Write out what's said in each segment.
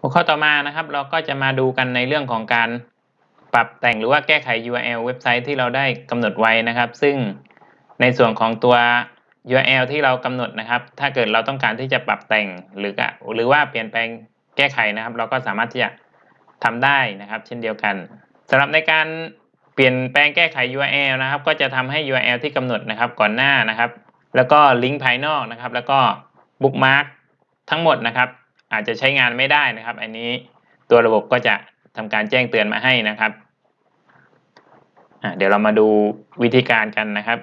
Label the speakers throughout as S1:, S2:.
S1: หัวข้อต่อมานะครับเราก็จะมาดูกันในเรื่องของการปรับแต่งหรือว่าแก้ไข URL เว็บไซต์ที่เราได้กำหนดไว้นะครับ ซึ่งในส่วนของตัว URL ที่เรากำหนดนะครับ ถ้าเกิดเราต้องการที่จะปรับแต่งหรือหรือว่าเปลี่ยนแปลงแก้ไขนะครับ เราก็สามารถที่จะทำได้นะครับ เช่นเดียวกันสำหรับในการเปลี่ยนแปลงแก้ไข URL นะครับ ก็จะทำให้ URL ที่กำหนดนะครับก่อนหน้านะครับ แล้วก็ลิงก์ภายนอกนะครับ แล้วก็บุ๊กมาร์กทั้งหมดนะครับ อาจจะใช้งานไม่ได้นะครับ อันนี้ตัวระบบก็จะทำการแจ้งเตือนมาให้นะครับ เดี๋ยวเรามาดูวิธีการกันนะครับ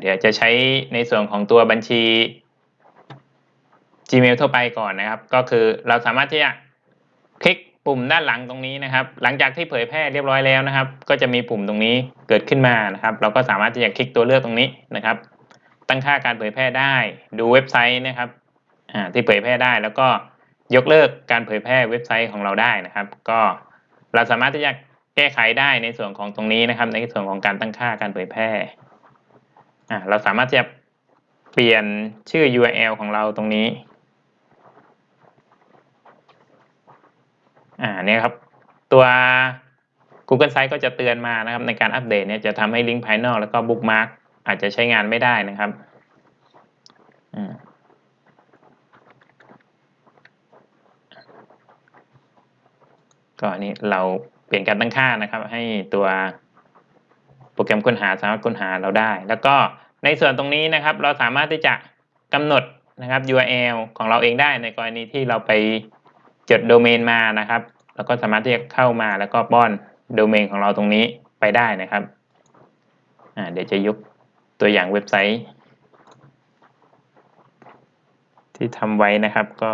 S1: เดี๋ยวจะใช้ในส่วนของตัวบัญชี Gmail ทั่วไปก่อนนะครับ ก็คือเราสามารถที่จะคลิก ปุ่มด้านหลังตรงนี้นะครับ หลังจากที่เผยแพร่เรียบร้อยแล้วนะครับ ก็จะมีปุ่มตรงนี้เกิดขึ้นมานะครับ เราก็สามารถที่จะคลิกตัวเลือกตรงนี้นะครับ ตั้งค่าการเผยแพร่ได้ ดูเว็บไซต์นะครับที่เผยแพร่ได้แล้วก็ยกเลิกการเผยแพร่เว็บไซต์ของเราได้นะครับ ก็เราสามารถที่จะแก้ไขได้ในส่วนของตรงนี้นะครับ ในส่วนของการตั้งค่าการเผยแพร่เราสามารถจะเปลี่ยนชื่อ URL ของเราตรงนี้ อ่าเนี่ยครับ ตัว Google Sites ก็จะเตือนมานะครับ ในการอัปเดตเนี่ยจะทำให้ลิงก์ภายนอกแล้วก็บุ๊กมาร์กอาจจะใช้งานไม่ได้นะครับก็อันนี้เราเปลี่ยนการตั้งค่านะครับ ให้ตัวโปรแกรมค้นหาสามารถค้นหาเราได้ แล้วก็ในส่วนตรงนี้นะครับ เราสามารถที่จะกำหนดนะครับ URL ของเราเองได้ในกรณีที่เราไป จดโดเมนมานะครับ แล้วก็สามารถที่จะเข้ามาแล้วก็ป้อนโดเมนของเราตรงนี้ไปได้นะครับเดี๋ยวจะยกตัวอย่างเว็บไซต์ ที่ทำไว้นะครับก็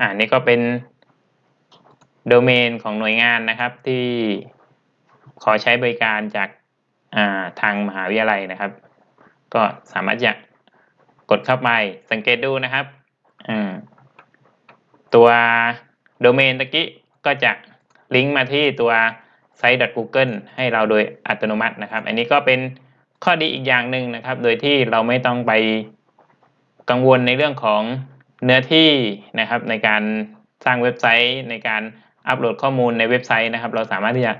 S1: อ่านี่ก็เป็นโดเมนของหน่วยงานนะครับที่ขอใช้บริการจากทางมหาวิทยาลัยนะครับ ก็สามารถจะกดเข้าไปสังเกตดูนะครับ ตัวโดเมนตะกี้ก็จะลิงก์มาที่ตัว site.google ให้เราโดยอัตโนมัตินะครับ อันนี้ก็เป็นข้อดีอีกอย่างหนึ่งนะครับ โดยที่เราไม่ต้องไปกังวลในเรื่องของเนื้อที่นะครับ ในการสร้างเว็บไซต์ในการอัปโหลดข้อมูลในเว็บไซต์นะครับ เราสามารถที่จะ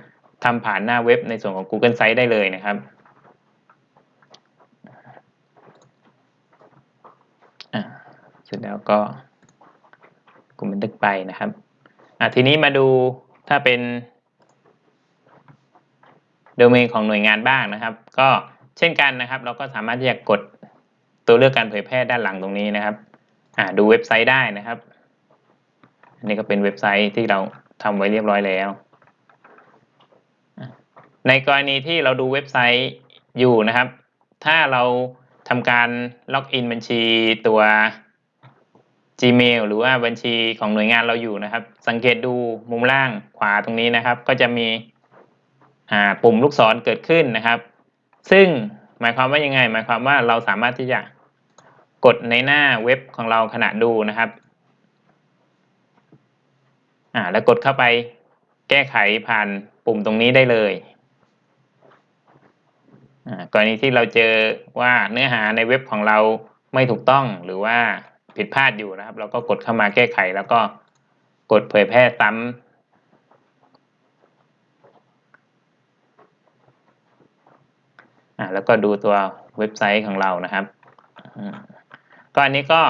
S1: ทำผ่านหน้าเว็บในส่วนของ Google Site ได้เลยนะครับ เสร็จแล้วก็กลุ่มบันทึกไปนะครับอะทีนี้มาดูถ้าเป็นโดเมนของหน่วยงานบ้างนะครับ ก็เช่นกันนะครับ เราก็สามารถที่จะกดตัวเลือกการเผยแพร่ด้านหลังตรงนี้นะครับอ่าดูเว็บไซต์ได้นะครับ อันนี้ก็เป็นเว็บไซต์ที่เราทำไว้เรียบร้อยแล้ว ในกรณีที่เราดูเว็บไซต์อยู่นะครับ ถ้าเราทำการล็อกอินบัญชีตัว Gmail หรือว่าบัญชีของหน่วยงานเราอยู่นะครับ สังเกตดูมุมล่างขวาตรงนี้นะครับ ก็จะมีปุ่มลูกศรเกิดขึ้นนะครับ ซึ่งหมายความว่ายังไง หมายความว่าเราสามารถที่จะกดในหน้าเว็บของเราขณะดูนะครับแล้วกดเข้าไปแก้ไขผ่านปุ่มตรงนี้ได้เลยกรณีที่เราเจอว่าเนื้อหาในเว็บของเราไม่ถูกต้องหรือว่า ผิดพลาดอยู่นะครับ เราก็กดเข้ามาแก้ไข แล้วก็กดเผยแพร่ซ้ำอ่าแล้วก็ดูตัวเว็บไซต์ของเรานะครับก็อันนี้ก็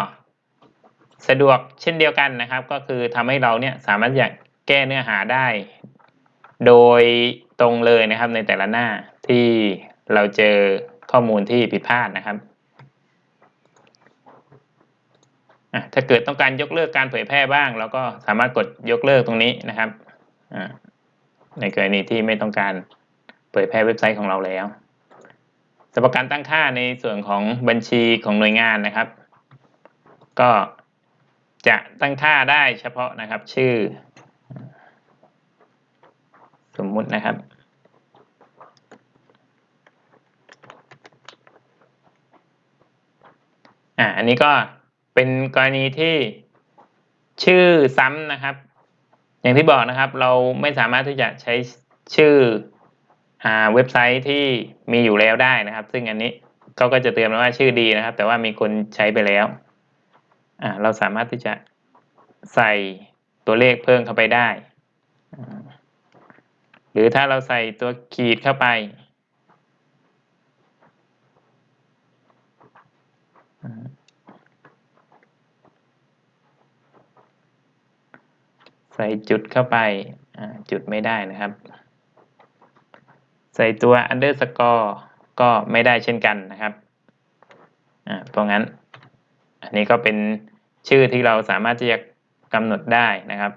S1: สะดวกเช่นเดียวกันนะครับ ก็คือทำให้เราเนี่ยสามารถอยากแก้เนื้อหาได้ โดยตรงเลยนะครับในแต่ละหน้าที่เราเจอข้อมูลที่ผิดพลาดนะครับ ถ้าเกิดต้องการยกเลิกการเผยแพร่บ้าง เราก็สามารถกดยกเลิกตรงนี้นะครับในกรณีที่ไม่ต้องการเผยแพร่เว็บไซต์ของเราแล้วสำหรับการตั้งค่าในส่วนของบัญชีของหน่วยงานนะครับ ก็จะตั้งค่าได้เฉพาะนะครับชื่อ สมมุตินะครับอ่าอันนี้ก็ เป็นกรณีที่ชื่อซ้ำนะครับ อย่างที่บอกนะครับ เราไม่สามารถที่จะใช้ชื่ออ่าเว็บไซต์ที่มีอยู่แล้วได้นะครับ ซึ่งอันนี้เขาก็จะเตือนมาว่าชื่อดีนะครับ แต่ว่ามีคนใช้ไปแล้วอ่าเราสามารถที่จะใส่ตัวเลขเพิ่มเข้าไปได้ หรือถ้าเราใส่ตัวขีดเข้าไปอ่า ใส่จุดเข้าไปจุดไม่ได้นะครับ ใส่ตัว underscore ก็ไม่ได้เช่นกันนะครับอ่าเพราะงั้น อันนี้ก็เป็นชื่อที่เราสามารถที่จะกำหนดได้นะครับ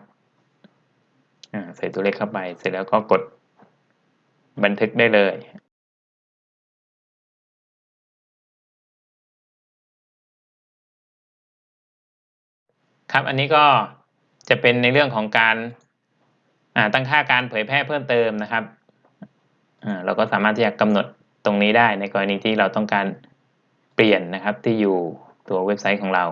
S1: ใส่ตัวเลขเข้าไป เสร็จแล้วก็กดบันทึกได้เลยครับ อันนี้ก็ จะเป็นในเรื่องของการตั้งค่าการเผยแพร่เพิ่มเติมนะครับเราก็สามารถที่จะกำหนดตรงนี้ได้ในกรณีที่เราต้องการเปลี่ยนนะครับที่อยู่ตัวเว็บไซต์ของเรา